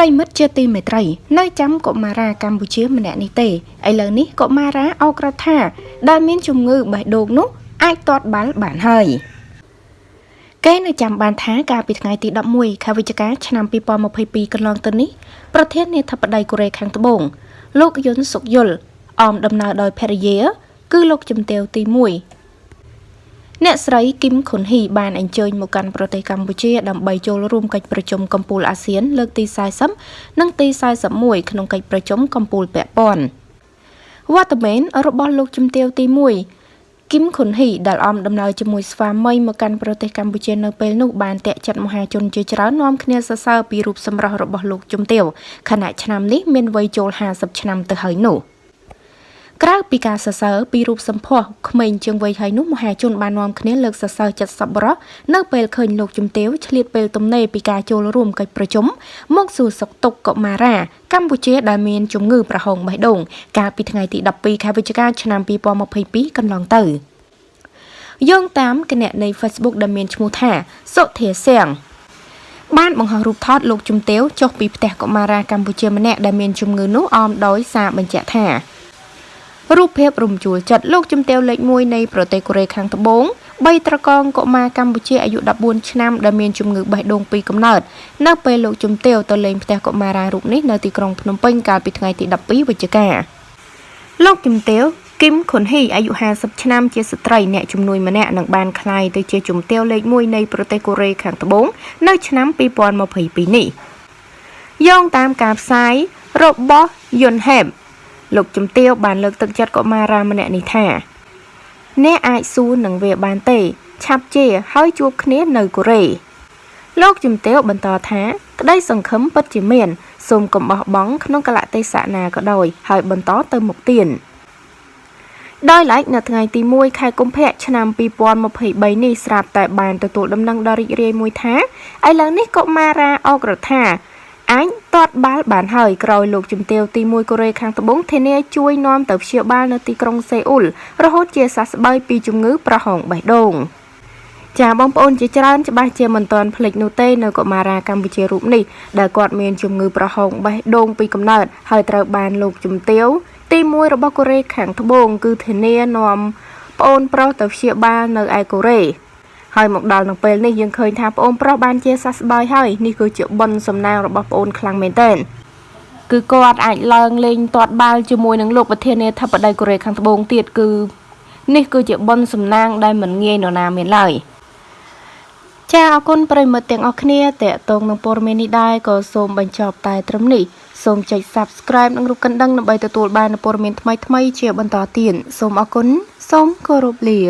ប្រិមិត្តជាទីមេត្រី នៅចាំកុមារាកម្ពុជាម្នាក់នេះទេឥឡូវនេះកុមារាអោក្រថា ដែលមានជំងឺបេះដូងនោះអាចទាត់បាល់បានហើយគេនៅចាំបានថាកាលពីថ្ងៃទី11ខែវិច្ឆិកាឆ្នាំ2022កន្លងទៅនេះប្រធានាធិបតីកូរ៉េខាងត្បូងលោកយុនសុកយុលអមដំណើរដោយភរិយា គឺលោកជំទាវទី1 អ្នកស្រីគឹមខុនហ៊ីបានអញ្ជើញមកកាន់ប្រទេសកម្ពុជាដើម្បីចូលរួមកិច្ចប្រជុំកំពូលអាស៊ានលើកទី40និងទី41ក្នុងកិច្ចប្រជុំកំពូលពាក់ព័ន្ធវត្តមានរបស់លោកជំទាវទី1គឹមខុនហ៊ីដែលអមដំណើរជាមួយស្វាមីមកកាន់ប្រទេសកម្ពុជានៅពេលនោះបានតាក់ចិត្តមហាជនជាច្រើននាំគ្នាសរសើរពីរូបសម្រស់របស់លោកជំទាវខណៈឆ្នាំនេះមានវ័យចូល50ឆ្នាំទៅហើយនោះ។ ក្រៅពីការសរសើរពីរូបសម្ផស្សក្មេងជាងវ័យហើយនោះមហាជនបាននាំគ្នាលើកសរសើរចិត្តសប្បុរសនៅពេលឃើញលោកជំទាវឆ្លៀតពេលទំនេរពីការចូលរួមកិច្ចប្រជុំមកសួរសុខទុក្ខកុមារា កម្ពុជាដែលមានជំងឺប្រហោងបេះដូងកាលពីថ្ងៃទី12ខែវិច្ឆិកាឆ្នាំ2022កន្លងទៅយោងតាមគណនី Facebook ដែលមានឈ្មោះថាសុធាសៀងបានបង្ហោះរូបថតលោកជំទាវចុះពីផ្ទះកុមារាកម្ពុជាម្នាក់ដែលមានជំងឺនោះអមដោយសារបញ្ជាក់ថា រូបភាពរំជួលចិត្តលោកជំទាវលេខ1នៃប្រទេសកូរ៉េខាងត្បូងបីត្រកងកុមារកម្ពុជាអាយុ14ឆ្នាំដែលមានជំងឺបេះដូងពីកំណើតនៅពេលលោកជំទាវទៅលេងផ្ទះកុមារារូបនេះនៅទីក្រុងភ្នំពេញកាលពីថ្ងៃទី12វិច្ឆិកាលោកជំទាវគឹមខុនហ៊ីអាយុ50ឆ្នាំជាស្ត្រីអ្នកជំនួយម្នាក់នឹងបានក្លាយទៅជាជំទាវលេខ1នៃប្រទេសកូរ៉េខាងត្បូងនៅឆ្នាំ2022នេះយោងតាមការផ្សាយរបស់យុនហេប លោកជំទាវបានលើកទឹកចិត្តកុមារាម្នាក់នេះថាអ្នកអាចសួរនឹងវាបានទេ ឆាប់ជាហើយជួបគ្នានៅកូរ៉េលោកជំទាវបន្តថាក្តីសង្ឃឹមពិតជាមានសូមកុំបោះបង់ក្នុងកលៈទេសៈណាក៏ដោយ ហើយបន្តទៅមុខទៀតដោយឡែកនៅថ្ងៃទី1ខែកុម្ភៈឆ្នាំ2023នេះស្រាប់តែបានទទួលដំណឹងដ៏រីករាយមួយថាឥឡូវនេះកុមារាអករដ្ឋា អាចទាត់បាល់បានហើយក្រោយលោកជំទាវទី1កូរ៉េខាងត្បូងធានាជួយនាំទៅព្យាបាលនៅទីក្រុងសេអ៊ុលរហូតជាសះស្បើយពីជំងឺប្រហោងបេះដូងចាបងប្អូនជាច្រើនច្បាស់ជាមិនទាន់ភ្លេចនោះទេនៅកុមារាកម្ពុជារូបនេះដែលគាត់មានជំងឺប្រហោងបេះដូងពីកំណើតហើយត្រូវបានលោកជំទាវទី1របស់កូរ៉េខាងត្បូងគឺធានានាំប្អូនប្រុសទៅព្យាបាលនៅឯកូរ៉េ ហើយមកដល់នឹងពេលនេះយើងឃើញថាប្អូនប្រុសបានជាសះស្បើយហើយនេះគឺជាបុណ្យសំណាងរបស់ប្អូនខ្លាំងមែនទែនគឺគាត់អាចឡើងលេងទាត់បាល់ជាមួយនឹងលោកប្រធានាធិបតីកូរ៉េខាងត្បូងទៀតគឺនេះគឺជាបុណ្យសំណាងដែលមិនងាយនរណាមានឡើយចាអរគុណប្រិមិត្តទាំងអស់គ្នាតេតងនឹងព័ត៌មាននេះដែរក៏សូមបញ្ចប់តែត្រឹមនេះសូមចុច Subscribe និងរូបកណ្ដឹងដើម្បីទទួលបានព័ត៌មានថ្មីៗជាបន្តទៀតសូមអរគុណសូមគោរពលា